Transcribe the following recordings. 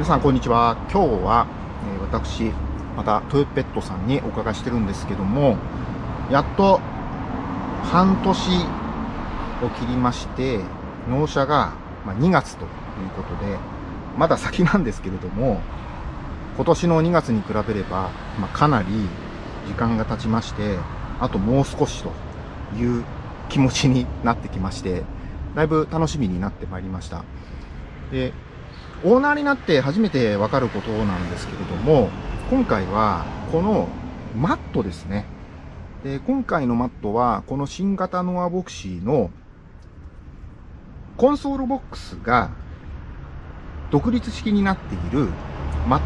皆さんこんにちは。今日は、え、私またトヨペットさんにお伺いしてるんですけどもやっと半年を切りまして納車が、2月ということでまだ先なんですけれども今年の2月に比べれば、ま、かなり時間が経ちましてあともう少しという気持ちになってきましてだいぶ楽しみになってまいりました。でオーナーになって初めてわかることなんですけれども、今回はこのマットですね。で今回のマットは、この新型ノアボクシーのコンソールボックスが独立式になっているマット。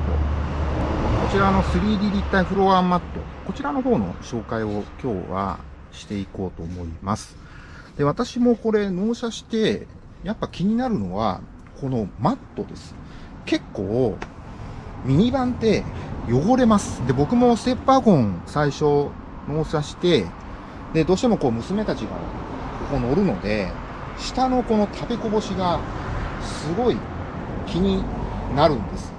こちらの 3D 立体フロアマット。こちらの方の紹介を今日はしていこうと思います。で、私もこれ納車して、やっぱ気になるのは、このマットです。結構、ミニバンって汚れます。で、僕もステップワゴン最初納車して、で、どうしてもこう娘たちがここ乗るので、下のこの食べこぼしがすごい気になるんです。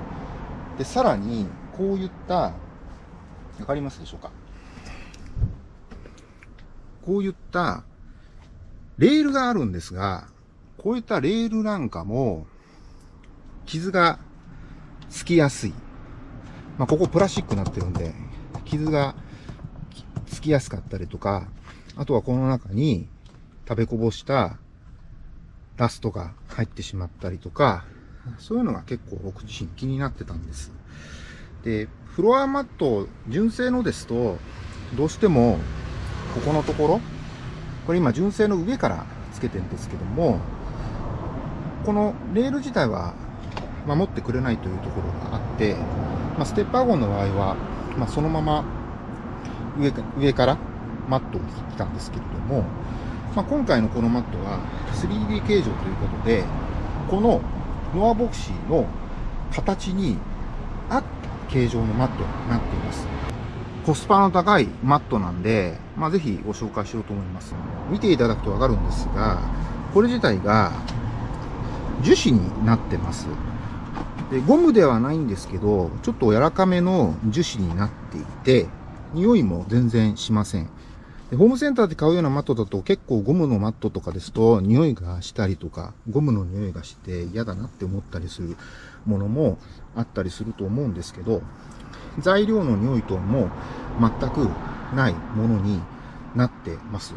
で、さらに、こういった、わかりますでしょうか？こういったレールがあるんですが、こういったレールなんかも、傷がつきやすい。まあ、ここプラスチックになってるんで、傷がつきやすかったりとか、あとはこの中に食べこぼしたラストが入ってしまったりとか、そういうのが結構僕自身気になってたんです。で、フロアマット、純正のですと、どうしても、ここのところ、これ今純正の上からつけてるんですけども、このレール自体は守ってくれないというところがあって、まあ、ステップワゴンの場合は、まあ、そのまま上上からマットを来たんですけれども、まあ、今回のこのマットは 3D 形状ということで、このノアボクシーの形に合った形状のマットになっています。コスパの高いマットなんで、まあ、ぜひご紹介しようと思います。見ていただくとわかるんですが、これ自体が樹脂になってます。で、ゴムではないんですけど、ちょっと柔らかめの樹脂になっていて、匂いも全然しません。でホームセンターで買うようなマットだと結構ゴムのマットとかですと匂いがしたりとか、ゴムの匂いがして嫌だなって思ったりするものもあったりすると思うんですけど、材料の匂いとも全くないものになってます。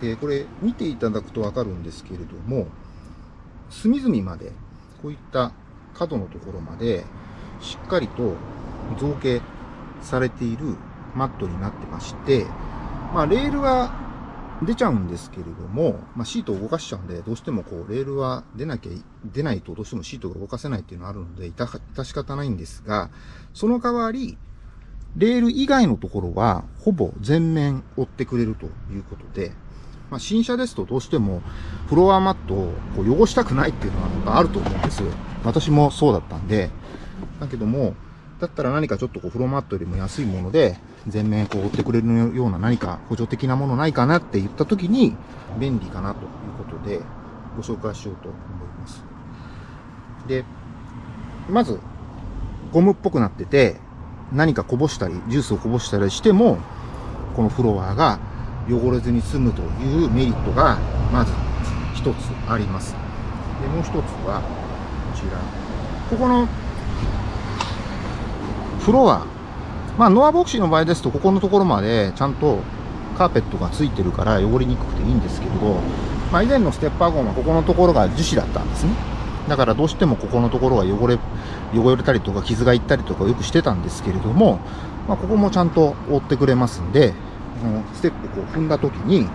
で、これ見ていただくとわかるんですけれども、隅々までこういった角のところまでしっかりと造形されているマットになってまして、まあ、レールは出ちゃうんですけれども、まあ、シートを動かしちゃうんで、どうしてもこう、レールは出なきゃ、出ないとどうしてもシートが動かせないっていうのがあるので、いた致し方ないんですが、その代わり、レール以外のところは、ほぼ全面覆ってくれるということで、まあ、新車ですとどうしてもフロアマットをこう汚したくないっていうのがあると思うんです。私もそうだったんで。だけども、だったら何かちょっとこうフロアマットよりも安いもので、全面こう覆ってくれるような何か補助的なものないかなって言った時に、便利かなということで、ご紹介しようと思います。で、まず、ゴムっぽくなってて、何かこぼしたり、ジュースをこぼしたりしても、このフロアが汚れずに済むというメリットがまず一つあります。で、もう一つはこちら。ここのフロア。まあ、ノアボクシーの場合ですと、ここのところまでちゃんとカーペットがついてるから汚れにくくていいんですけれど、まあ、以前のステッパーゴンはここのところが樹脂だったんですね。だからどうしてもここのところが汚れ、汚れたりとか傷がいったりとかよくしてたんですけれども、まあ、ここもちゃんと覆ってくれますんで、のステップこう踏んだ時に、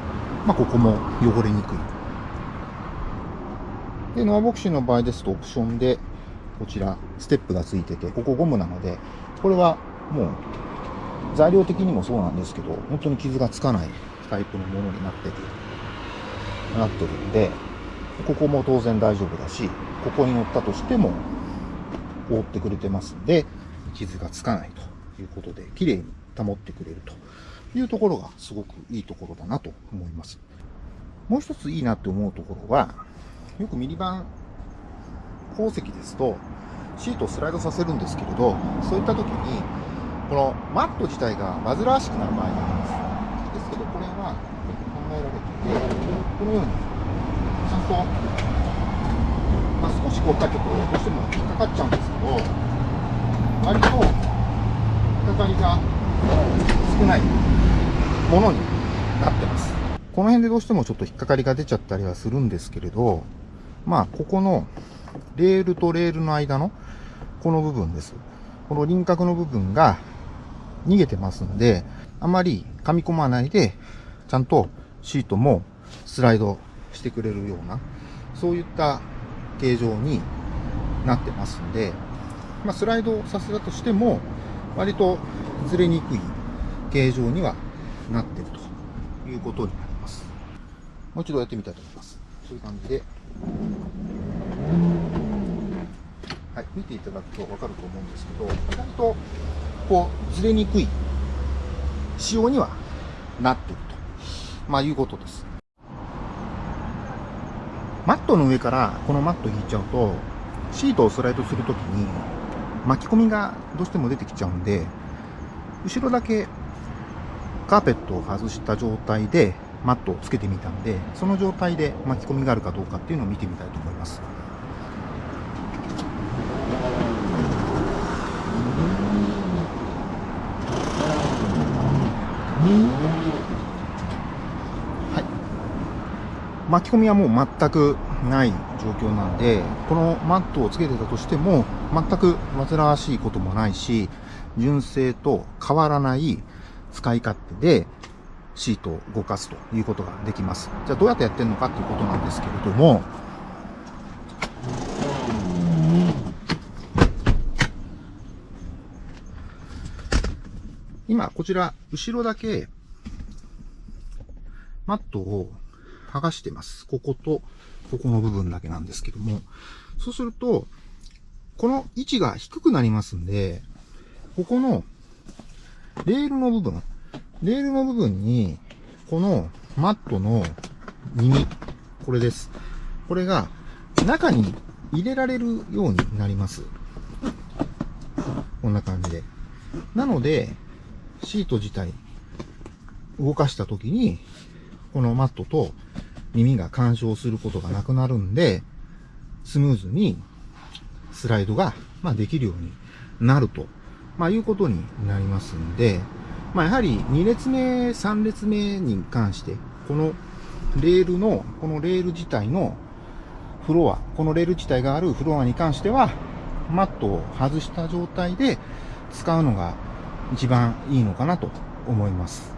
まあ、ここも汚れにくい。で、ノアボクシーの場合ですとオプションで、こちら、ステップがついてて、ここゴムなので、これはもう、材料的にもそうなんですけど、本当に傷がつかないタイプのものになってる、なってるんで、ここも当然大丈夫だし、ここに乗ったとしても、覆ってくれてますんで、傷がつかないということで、綺麗に保ってくれるというところがすごくいいところだなと思います。もう一ついいなって思うところは、よくミニバン鉱石ですと、シートをスライドさせるんですけれど、そういった時に、このマット自体が煩わしくなる場合があります。ですけど、これは考えられていて、このように、ちゃんと、まあ、少しこうかけて、どうしても引っかかっちゃうんですけど、割と、引っかかりが少ないものになってます。この辺でどうしてもちょっと引っかかりが出ちゃったりはするんですけれど、まあ、ここのレールとレールの間のこの部分です。この輪郭の部分が逃げてますんで、あまり噛み込まないで、ちゃんとシートもスライドしてくれるような、そういった形状になってますんで、まあ、スライドさせたとしても、割とずれにくい形状にはなってるということになります。もう一度やってみたいと思います。そういう感じで。はい、見ていただくとわかると思うんですけど、意外とこうずれにくい仕様にはなっていると、まあ、いうことです。マットの上からこのマット引いちゃうと、シートをスライドするときに巻き込みがどうしても出てきちゃうんで、後ろだけカーペットを外した状態でマットをつけてみたんで、その状態で巻き込みがあるかどうかっていうのを見てみたいと思います。はい。巻き込みはもう全くない状況なんで、このマットをつけてたとしても、全く煩わしいこともないし、純正と変わらない使い勝手でシートを動かすということができます。じゃあどうやってやってるのかということなんですけれども、今、こちら、後ろだけ、マットを剥がしてます。ここと、ここの部分だけなんですけども、そうすると、この位置が低くなりますんで、ここのレールの部分、レールの部分に、このマットの耳、これです。これが中に入れられるようになります。こんな感じで。なので、シート自体動かした時に、このマットと耳が干渉することがなくなるんで、スムーズにスライドが、まあ、できるようになると、まあ、いうことになりますんで、まあ、やはり2列目、3列目に関して、このレールの、このレール自体のフロア、このレール自体があるフロアに関しては、マットを外した状態で使うのが一番いいのかなと思います。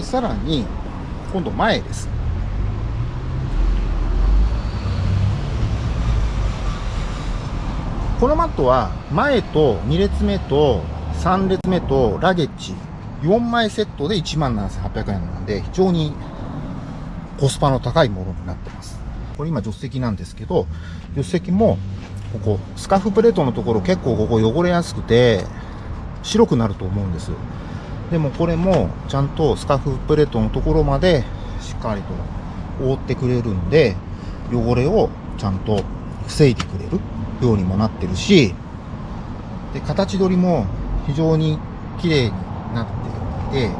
で、さらに、今度前です。このマットは前と2列目と3列目とラゲッジ4枚セットで17,800円なんで非常にコスパの高いものになってます。これ今助手席なんですけど、助手席もここスカーフプレートのところ結構ここ汚れやすくて白くなると思うんです。でもこれもちゃんとスカーフプレートのところまでしっかりと覆ってくれるんで汚れをちゃんと防いでくれる。ようにもなってるし、で、形取りも非常に綺麗になっていて、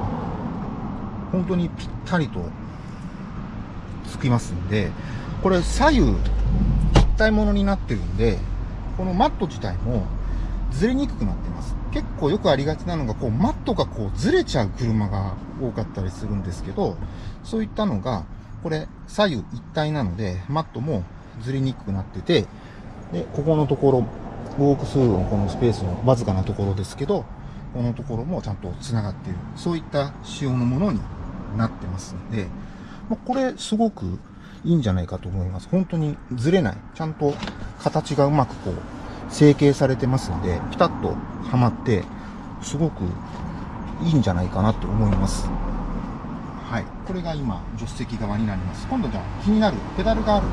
本当にぴったりとつきますんで、これ左右一体物になってるんで、このマット自体もずれにくくなってます。結構よくありがちなのが、こう、マットがこうずれちゃう車が多かったりするんですけど、そういったのが、これ左右一体なので、マットもずれにくくなってて、で、ここのところ、ウォークスルーのこのスペースのわずかなところですけど、このところもちゃんと繋がっている。そういった仕様のものになってますんで、まこれすごくいいんじゃないかと思います。本当にずれない。ちゃんと形がうまくこう、成形されてますんで、ピタッとはまって、すごくいいんじゃないかなと思います。はい。これが今、助手席側になります。今度じゃあ気になるペダルがある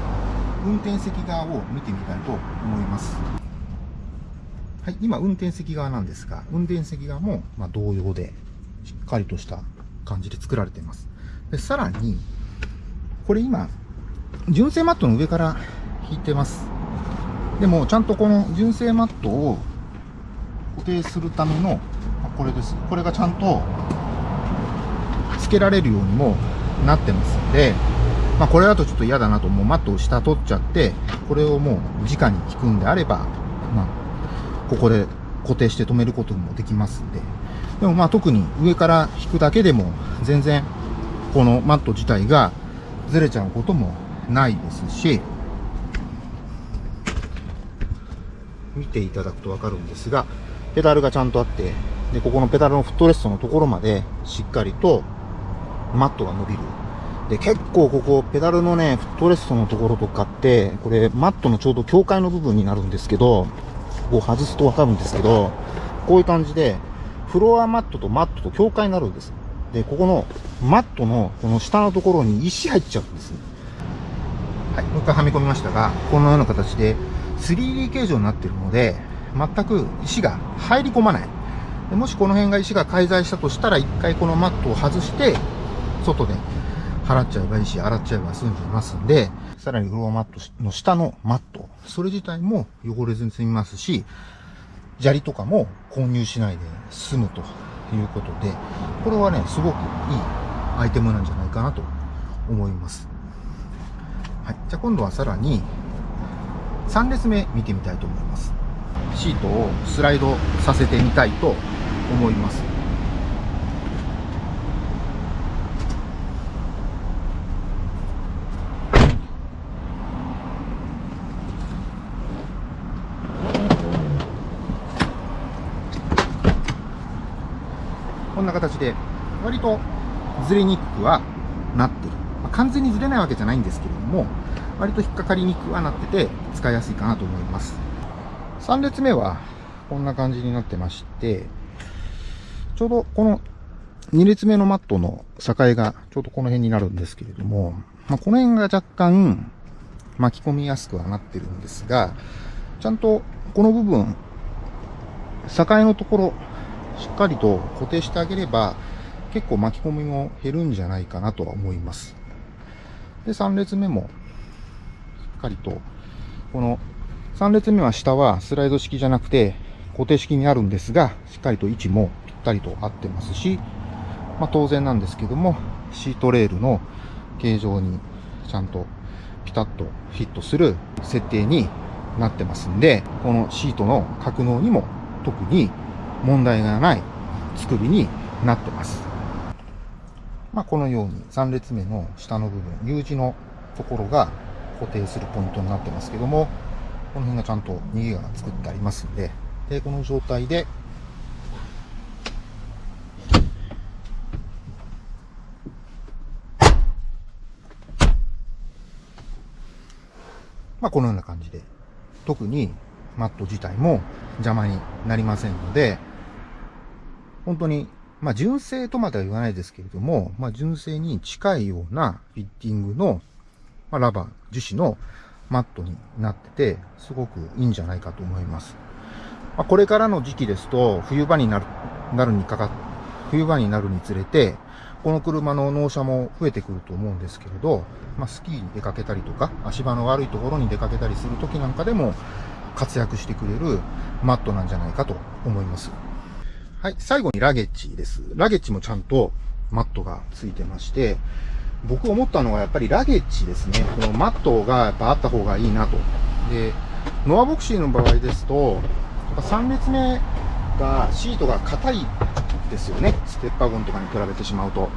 運転席側を見てみたいと思います。はい、今運転席側なんですが、運転席側も、ま同様で、しっかりとした感じで作られています。で、さらに、これ今、純正マットの上から引いてます。でも、ちゃんとこの純正マットを固定するための、これです。これがちゃんと付けられるようにもなってますんで、まあ、これだとちょっと嫌だなと、もうマットを下取っちゃって、これをもう直に引くんであれば、まあ、ここで固定して止めることもできますんで、でもまあ特に上から引くだけでも全然このマット自体がずれちゃうこともないですし、見ていただくとわかるんですが、ペダルがちゃんとあって、で、ここのペダルのフットレストのところまでしっかりとマットが伸びる。で、結構ここ、ペダルのね、フットレストのところとかって、これ、マットのちょうど境界の部分になるんですけど、ここ外すとわかるんですけど、こういう感じで、フロアマットとマットと境界になるんです。で、ここのマットのこの下のところに石入っちゃうんですね。はい、もう一回はめ込みましたが、このような形で 3D 形状になってるので、全く石が入り込まない。もしこの辺が石が介在したとしたら、一回このマットを外して、外で払っちゃえばいいし、洗っちゃえば済んじゃいますんで、さらにフロアマットの下のマット、それ自体も汚れずに済みますし、砂利とかも購入しないで済むということで、これはね、すごくいいアイテムなんじゃないかなと思います。はい。じゃあ今度はさらに、3列目見てみたいと思います。シートをスライドさせてみたいと思います。こんな形で、割とずれにくくはなってる。まあ、完全にずれないわけじゃないんですけれども、割と引っかかりにくくはなってて、使いやすいかなと思います。3列目は、こんな感じになってまして、ちょうどこの2列目のマットの境がちょうどこの辺になるんですけれども、まあ、この辺が若干巻き込みやすくはなってるんですが、ちゃんとこの部分、境のところ、しっかりと固定してあげれば、結構巻き込みも減るんじゃないかなとは思います。で、3列目も、しっかりと、この3列目は下はスライド式じゃなくて固定式になるんですが、しっかりと位置もぴったりと合ってますし、まあ当然なんですけども、シートレールの形状にちゃんとピタッとフィットする設定になってますんで、このシートの格納にも特に問題がない作りになってます。まあ、このように3列目の下の部分、U 字のところが固定するポイントになってますけども、この辺がちゃんと逃げが作ってありますんで、で、この状態で、まあ、このような感じで、特にマット自体も邪魔になりませんので、本当に、まあ、純正とまでは言わないですけれども、まあ、純正に近いようなフィッティングの、まあ、ラバー、樹脂のマットになってて、すごくいいんじゃないかと思います。まあ、これからの時期ですと、冬場になる、なるにかか、冬場になるにつれて、この車の納車も増えてくると思うんですけれど、まあ、スキーに出かけたりとか、足場の悪いところに出かけたりするときなんかでも活躍してくれるマットなんじゃないかと思います。はい、最後にラゲッジです。ラゲッジもちゃんとマットがついてまして、僕思ったのはやっぱりラゲッジですね。このマットがやっぱあった方がいいなと。で、ノアボクシーの場合ですと、やっぱ3列目がシートが硬いですよね。ステッパーゴンとかに比べてしまうと。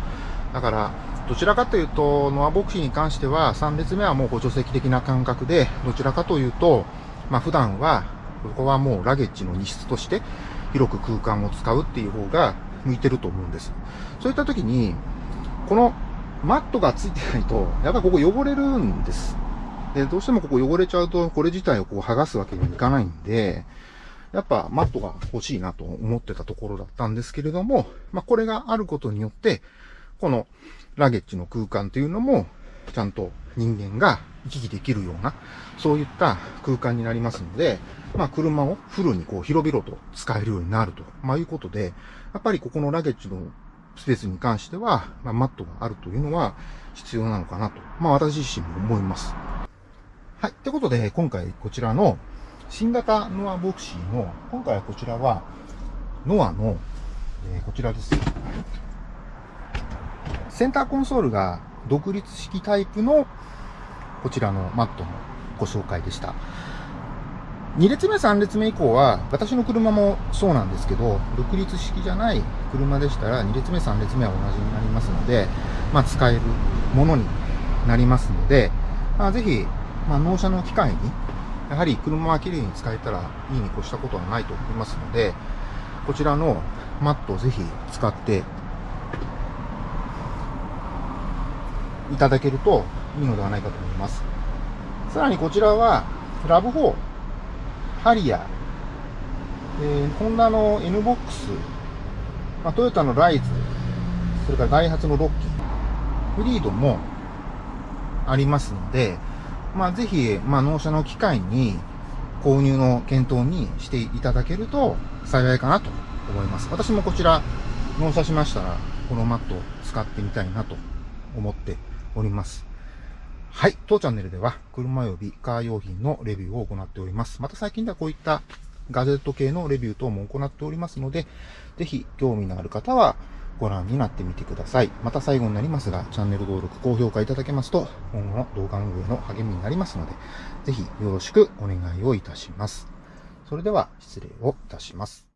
だから、どちらかというと、ノアボクシーに関しては3列目はもう補助席的な感覚で、どちらかというと、まあ普段は、ここはもうラゲッジの荷室として広く空間を使うっていう方が向いてると思うんです。そういった時に、このマットがついてないと、やっぱここ汚れるんです。で、どうしてもここ汚れちゃうと、これ自体をこう剥がすわけにはいかないんで、やっぱマットが欲しいなと思ってたところだったんですけれども、まあこれがあることによって、このラゲッジの空間というのも、ちゃんと人間が行き来できるような、そういった空間になりますので、まあ車をフルにこう広々と使えるようになると、まあいうことで、やっぱりここのラゲッジのスペースに関しては、まあ、マットがあるというのは必要なのかなと、まあ私自身も思います。はい。ってことで、今回こちらの新型ノアボクシーの、今回はこちらは、ノアの、えー、こちらです。センターコンソールが独立式タイプのこちらのマットのご紹介でした。2列目、3列目以降は、私の車もそうなんですけど、独立式じゃない車でしたら、2列目、3列目は同じになりますので、まあ、使えるものになりますので、まあ、ぜひ、まあ、納車の機会に、やはり車は綺麗に使えたらいいに越したことはないと思いますので、こちらのマットをぜひ使っていただけるといいのではないかと思います。さらにこちらは、ラブ4、ハリア、えー、ホンダの N ボックス、まあ、トヨタのライズ、それからダイハツのロッキー、フリードもありますので、まあ、ぜひ、まあ、納車の機会に購入の検討にしていただけると幸いかなと思います。私もこちら納車しましたら、このマットを使ってみたいなと思っております。はい。当チャンネルでは、車及びカー用品のレビューを行っております。また最近ではこういったガジェット系のレビュー等も行っておりますので、ぜひ興味のある方はご覧になってみてください。また最後になりますが、チャンネル登録、高評価いただけますと、今後の動画運営の励みになりますので、ぜひよろしくお願いをいたします。それでは失礼をいたします。